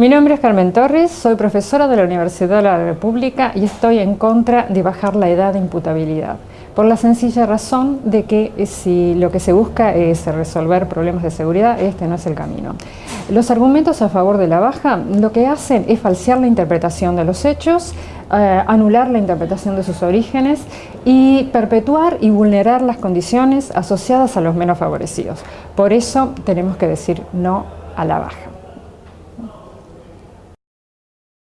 Mi nombre es Carmen Torres, soy profesora de la Universidad de la República y estoy en contra de bajar la edad de imputabilidad, por la sencilla razón de que eh, si lo que se busca es resolver problemas de seguridad, este no es el camino. Los argumentos a favor de la baja lo que hacen es falsear la interpretación de los hechos, eh, anular la interpretación de sus orígenes y perpetuar y vulnerar las condiciones asociadas a los menos favorecidos. Por eso tenemos que decir no a la baja.